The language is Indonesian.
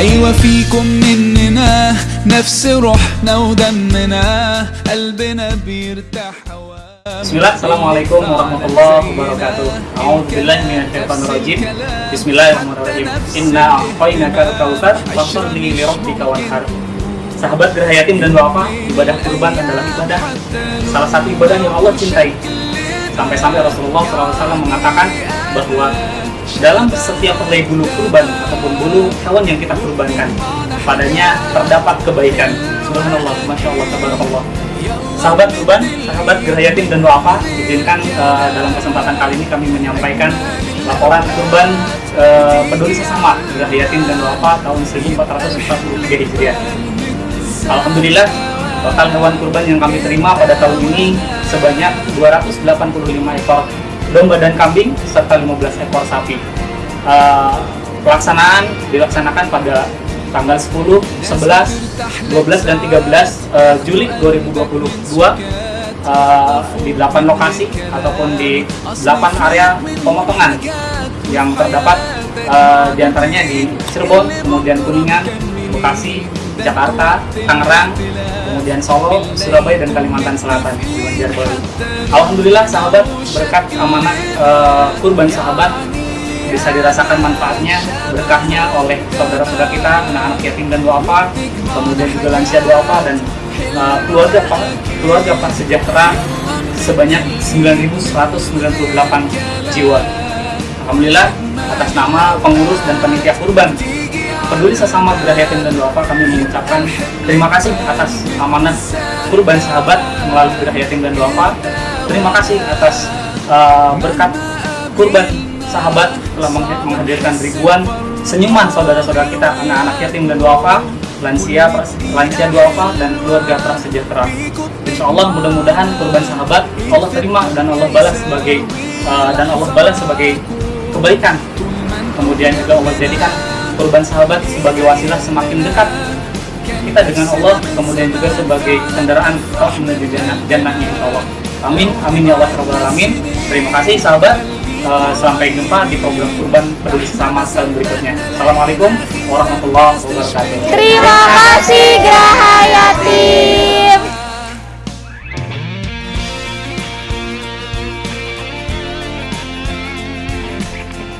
أيوة فيكم مننا نفس روحنا ودمنا قلبنا بيرتاح هوا Bismillah, Assalamualaikum warahmatullahi wabarakatuh A'udzubillahi minasyaitonirrajim Bismillahirrahmanirrahim Inna a'tainaka al-kautsar fasalli li rabbika wanhar Sahabat Gerah Yatim dan Duafa, ibadah kurban adalah ibadah Salah satu ibadah yang Allah cintai Sampai-sampai Rasulullah SAW mengatakan bahwa dalam setiap helai bulu kurban ataupun bulu hewan yang kita kurbankan padanya terdapat kebaikan. Subhanallah, Masya Allah, Tabarakallah. Sahabat kurban, sahabat Gerah Yatim dan Duafa, izinkan eh, dalam kesempatan kali ini kami menyampaikan laporan kurban eh, peduli sesama Gerah Yatim dan Duafa tahun 1443 Hijriah. Alhamdulillah, total hewan kurban yang kami terima pada tahun ini sebanyak 285 ekor domba dan kambing serta 15 ekor sapi. Eh, pelaksanaan dilaksanakan pada tanggal 10, 11, 12 dan 13 eh, Juli 2022 eh, di 8 lokasi ataupun di 8 area pemotongan yang terdapat eh, di antaranya di Cirebon, kemudian Kuningan, Bekasi, Jakarta, Tangerang, kemudian Solo, Surabaya dan Kalimantan Selatan di Banjarbaru. Alhamdulillah sahabat berkat amanah eh, kurban sahabat bisa dirasakan manfaatnya, berkahnya oleh saudara-saudara kita, anak-anak yatim dan duafa, kemudian juga lansia duafa dan uh, keluarga keluarga prasejahtera sebanyak 9.198 jiwa. Alhamdulillah atas nama pengurus dan panitia kurban peduli sesama Gerah Yatim dan Duafa kami mengucapkan terima kasih atas amanat kurban sahabat melalui Gerah Yatim dan Duafa. Terima kasih atas uh, berkat kurban sahabat telah meng- menghadirkan ribuan senyuman saudara-saudara kita anak-anak yatim dan duafa lansia lansia duafa dan keluarga prasejahtera Insya Allah mudah-mudahan kurban sahabat Allah terima dan Allah balas sebagai uh, dan Allah balas sebagai kebaikan kemudian juga Allah jadikan kurban sahabat sebagai wasilah semakin dekat kita dengan Allah kemudian juga sebagai kendaraan kalau menuju jannah jannahnya insya Allah. Amin amin ya Allah Rabbal alamin. Terima kasih sahabat. Eh, sampai jumpa di program kurban peduli sesama tahun berikutnya. Assalamualaikum warahmatullahi wabarakatuh